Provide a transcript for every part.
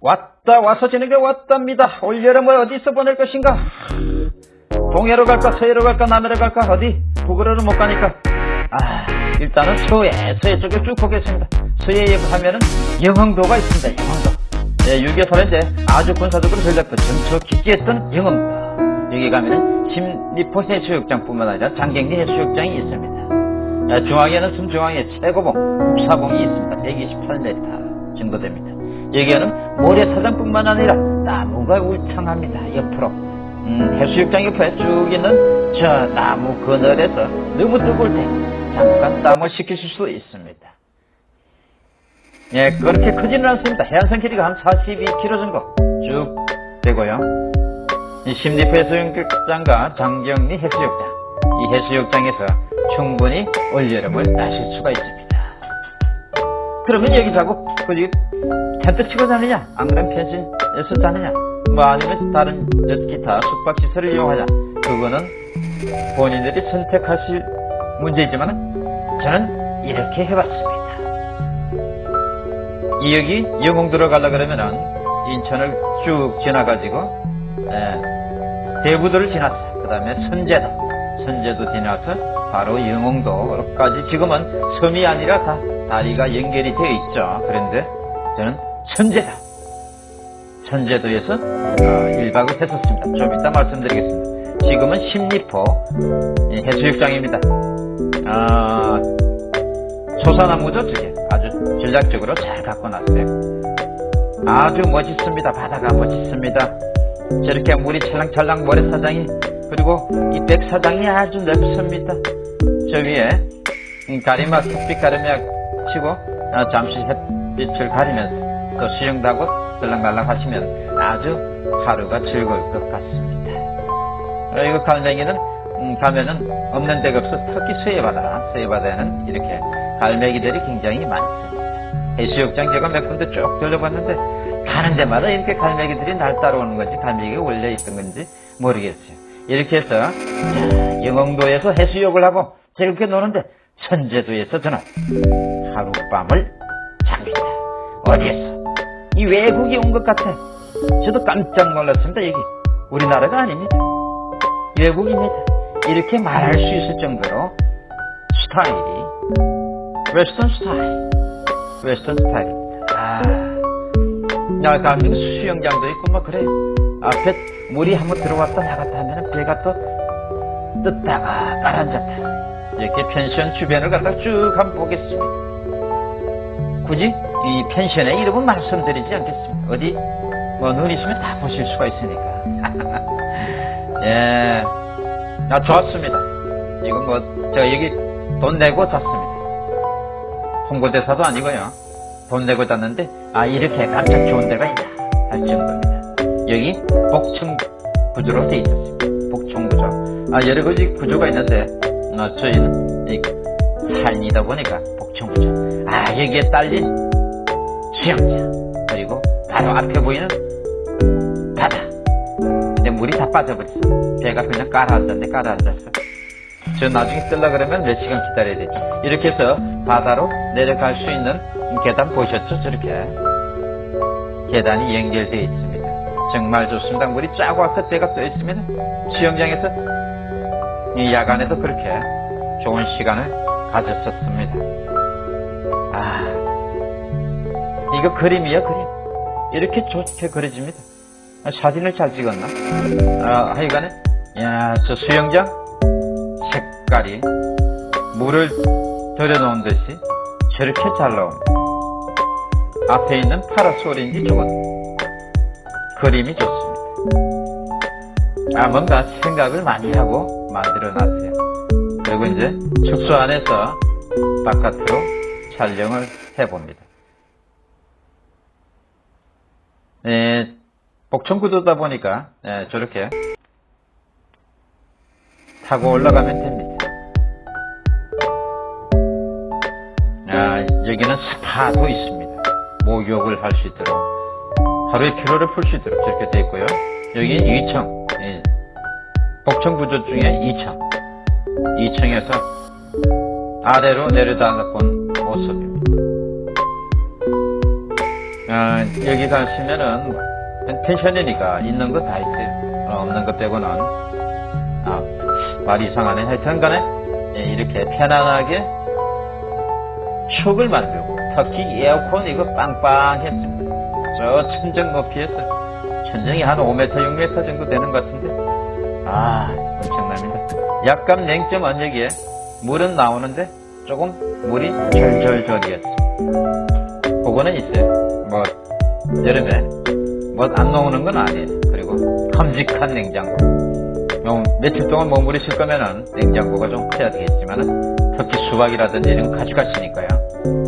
왔다 와서 지는 게 왔답니다. 올여름을 어디서 보낼 것인가? 동해로 갈까 서해로 갈까 남해로 갈까 어디? 북으로는 못 가니까 아 일단은 서해 서해 쪽에 쭉 보겠습니다. 서해에 가면은 영흥도가 있습니다. 영흥도. 예, 6.25 살인데 아주 군사적으로 전략도 정처 깊게 했던 영흥도. 여기 가면은 심리포 해수욕장뿐만 아니라 장경리 해수욕장이 있습니다. 아, 중앙에는 순중앙에 최고봉 북사봉이 있습니다. 128m 정도 됩니다. 여기에는 모래사장뿐만 아니라 나무가 울창합니다. 옆으로 음, 해수욕장 옆에 쭉 있는 저 나무 그늘에서 너무 뜨거울 때 잠깐 땀을 식히실 수 있습니다. 예, 그렇게 크지는 않습니다. 해안선 길이가 한 42km 정도 쭉 되고요. 이 심리포 해수욕장과 장경리 해수욕장 이 해수욕장에서 충분히 올여름을 나실 수가 있습니다. 그러면 여기 자고 거기 텐트 치고 자느냐 안 그러면 펜션에서 자느냐 뭐 아니면 다른 기타 숙박시설을 이용하냐 그거는 본인들이 선택하실 문제이지만 저는 이렇게 해봤습니다. 이 여기 영흥도로 가려 그러면은 인천을 쭉 지나가지고 예, 대부도를 지났어요. 그 다음에 선제도 선제도 지나서 바로 영흥도까지 지금은 섬이 아니라 다 다리가 연결이 되어 있죠. 그런데 저는 선제도에서 어, 1박을 했었습니다. 좀 이따 말씀드리겠습니다. 지금은 십리포 해수욕장입니다. 아, 소사나무죠, 저게. 아주 전략적으로 잘 갖고 놨어요. 아주 멋있습니다. 바다가 멋있습니다. 저렇게 물이 찰랑찰랑 모래사장이 그리고 이 백사장이 아주 넓습니다. 저 위에 가리막 햇빛 가리막 치고 어, 잠시 햇빛을 가리면서 또 수영도 하고 들랑달랑 하시면 아주 하루가 즐거울 것 같습니다. 갈매기는 음, 가면은 없는 데가 없어 특히 서해바다 서해바다에는 이렇게 갈매기들이 굉장히 많습니다. 해수욕장 제가 몇 군데 쭉 돌려봤는데 가는 데마다 이렇게 갈매기들이 날 따라오는 건지 갈매기가 원래 있던 건지 모르겠어요. 이렇게 해서 자, 영흥도에서 해수욕을 하고 즐겁게 노는데 선제도에서 저는 하룻밤을 잡니다. 어디에서? 이 외국이 온 것 같아. 저도 깜짝 놀랐습니다. 여기 우리나라가 아닙니다. 외국입니다. 이렇게 말할 수 있을 정도로 스타일이 Western 스타일 Western 스타일입니다. 아, 야, 대한민국 수영장도 있고 뭐 그래. 앞에 물이 한번 들어왔다 나갔다 하면 배가 또 뜯다가 가라앉았다. 이렇게 펜션 주변을 갖다 쭉 한번 보겠습니다. 굳이 이 펜션의 이름은 말씀드리지 않겠습니다. 어디 뭐눈 있으면 다 보실 수가 있으니까. 예, 아 좋았습니다. 이거 뭐저 여기 돈 내고 잤습니다. 홍보대사도 아니고요. 돈 내고 잤는데 아 이렇게 깜짝 좋은 데가 있다 할 정도입니다. 여기 복층 구조로 되어 있었습니다. 복층 구조. 아 여러 가지 구조가 있는데 어, 저희는 이 산이다 보니까 복층 구조. 아 여기에 딸린 수영장 그리고 바로 앞에 보이는 바다. 근데 물이 다 빠져버렸어. 배가 그냥 깔아앉았네 깔아앉았어. 저 나중에 쓸라 그러면 몇 시간 기다려야 되죠. 이렇게 해서 바다로 내려갈 수 있는 계단 보셨죠? 저렇게. 계단이 연결되어 있습니다. 정말 좋습니다. 물이 쫙 와서 때가 떠 있으면 수영장에서 이 야간에도 그렇게 좋은 시간을 가졌었습니다. 아, 이거 그림이야, 그림. 이렇게 좋게 그려집니다. 아, 사진을 잘 찍었나? 아, 하여간에, 야, 저 수영장 색깔이 물을 들여놓은 듯이 저렇게 잘 나옵니다. 앞에 있는 파라솔인지 저건 그림이 좋습니다. 아 뭔가 생각을 많이 하고 만들어 놨어요. 그리고 이제 숙소 안에서 바깥으로 촬영을 해봅니다. 예, 복층구도다 보니까 예, 저렇게 타고 올라가면 됩니다. 아, 여기는 스파도 있습니다. 목욕을 할 수 있도록 하루의 피로를 풀 수 있도록 저렇게 되어 있고요. 여기 2층 예, 복층 구조 중에 2층 2층에서 아래로 내려다본 모습입니다. 아, 아, 여기 가시면은 펜션이니까 있는 거 다 있어요. 어, 없는 것 빼고는 아, 말이 이상하네. 하여튼 간에 예, 이렇게 편안하게 추억을 만들고 특히 에어컨 이거 빵빵했습니다. 저 천정 높이에서 천정이 한 5m, 6m 정도 되는 것 같은데 아 엄청납니다. 약간 냉점 언저기에 물은 나오는데 조금 물이 절절절이었어. 그거는 있어요. 뭐 여름에 뭐 안 나오는 건 아니에요. 그리고 큼직한 냉장고. 좀 며칠 동안 머무르실 거면은 냉장고가 좀 커야 되겠지만은 특히 수박이라든지 이런 거 가져가시니까요.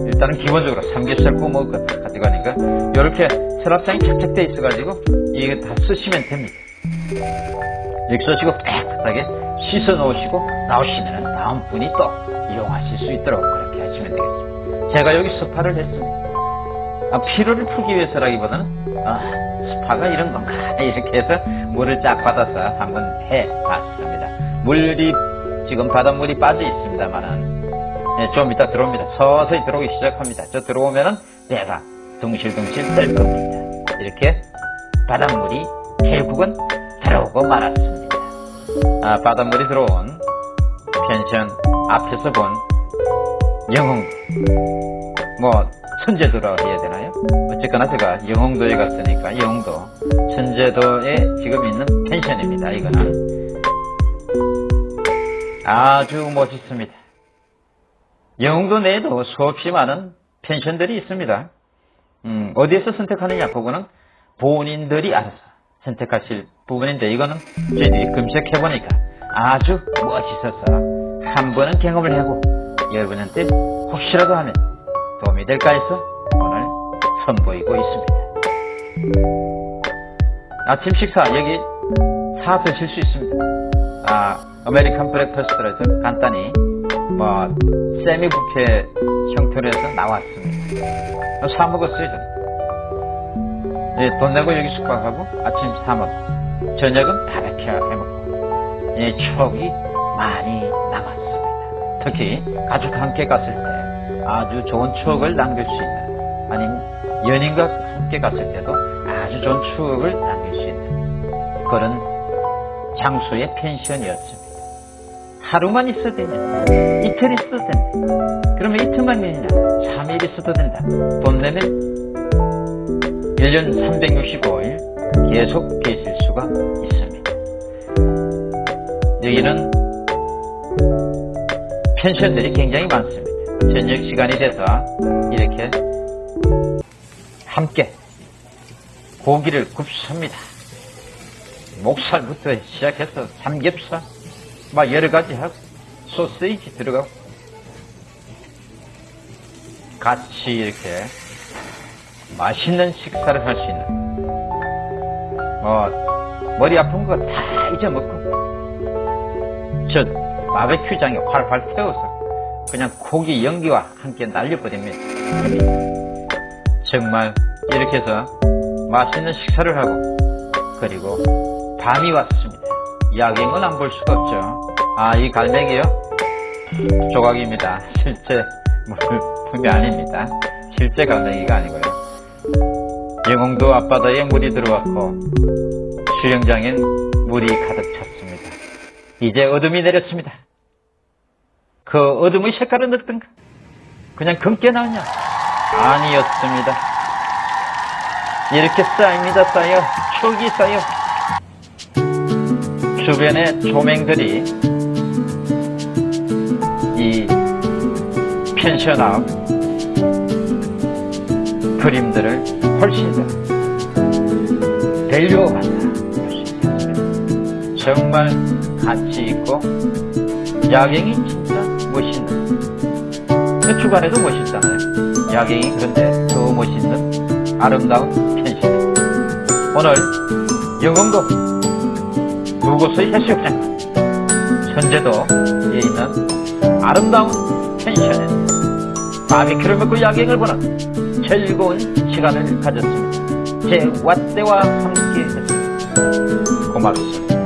일단은 기본적으로 삼겹살 구워 먹을 거다 가져가니까 이렇게 서랍장이 착착 돼 있어가지고 이거 다 쓰시면 됩니다. 쓰시고 깨끗하게 씻어 놓으시고 나오시면은 다음 분이 또 이용하실 수 있도록 그렇게 하시면 되겠습니다. 제가 여기 스파를 했습니다. 아, 피로를 풀기 위해서라기보다는 아, 스파가 이런 건가 이렇게 해서 물을 쫙 받아서 한번 해봤습니다. 물이 지금 바닷물이 빠져 있습니다만은 예, 좀 이따 들어옵니다. 서서히 들어오기 시작합니다. 저 들어오면은 배가 둥실둥실 뜰 겁니다. 이렇게 바닷물이 결국은 들어오고 말았습니다. 아, 바닷물이 들어온 펜션 앞에서 본 영웅 뭐 천제도라 해야 되나요? 어쨌거나 제가 영흥도에 갔으니까 영흥도 천제도에 지금 있는 펜션입니다. 이거는 아주 멋있습니다. 영흥도 내에도 수없이 많은 펜션들이 있습니다. 음, 어디에서 선택하느냐 그거는 본인들이 알아서 선택하실 부분인데 이거는 저희들이 검색해보니까 아주 멋있어서 한 번은 경험을 하고 여러분한테 혹시라도 하면 도움이 될까 해서 오늘 선보이고 있습니다. 아침 식사 여기 사 드실 수 있습니다. 아, American breakfast로 해서 간단히 뭐 세미 부페 형태로 해서 나왔습니다. 사 먹었어요 저는. 예, 돈 내고 여기 숙박하고 아침 사 먹고 저녁은 바베큐 해먹고 예, 추억이 많이 남았습니다. 특히 가족 함께 갔을 때 아주 좋은 추억을 남길 수 있는 아니면 연인과 함께 갔을 때도 아주 좋은 추억을 남길 수 있는 그런 장소의 펜션이었습니다. 하루만 있어도 되냐? 이틀 있어도 된다. 그러면 이틀만 되냐? 3일 있어도 된다. 돈 내면 1년 365일 계속 계실 수가 있습니다. 여기는 펜션들이 굉장히 많습니다. 저녁 시간이 돼서 이렇게 함께 고기를 굽습니다. 목살부터 시작해서 삼겹살, 막 여러 가지 하고 소세지 들어가고 같이 이렇게 맛있는 식사를 할 수 있는 뭐 머리 아픈 거 다 잊어먹고 저 바베큐장에 활활 태워서 그냥 고기 연기와 함께 날려버립니다. 정말 이렇게 해서 맛있는 식사를 하고 그리고 밤이 왔습니다. 야경은 안 볼 수가 없죠. 아, 이 갈매기요? 조각입니다. 실제 물품이 아닙니다. 실제 갈매기가 아니고요. 영흥도 앞바다에 물이 들어왔고 수영장엔 물이 가득 찼습니다. 이제 어둠이 내렸습니다. 그 어둠의 색깔은 어떤가? 그냥 검게 나오냐? 아니었습니다. 이렇게 쌓입니다, 쌓여. 추억이 쌓여. 주변의 조명들이 이 펜션 앞 그림들을 훨씬 더 있습니다. 정말 가치 있고 야경이 진짜 멋있는 그 주간에도 멋있잖아요. 야경이 그런데 더 멋있는 아름다운 펜션 오늘 영흥도 두 곳의 해수욕장 현재도에 있는 아름다운 펜션에 바비큐를 먹고 야경을 보는 즐거운 시간을 가졌습니다. 제 왓대와 함께 했습니다. 고맙습니다.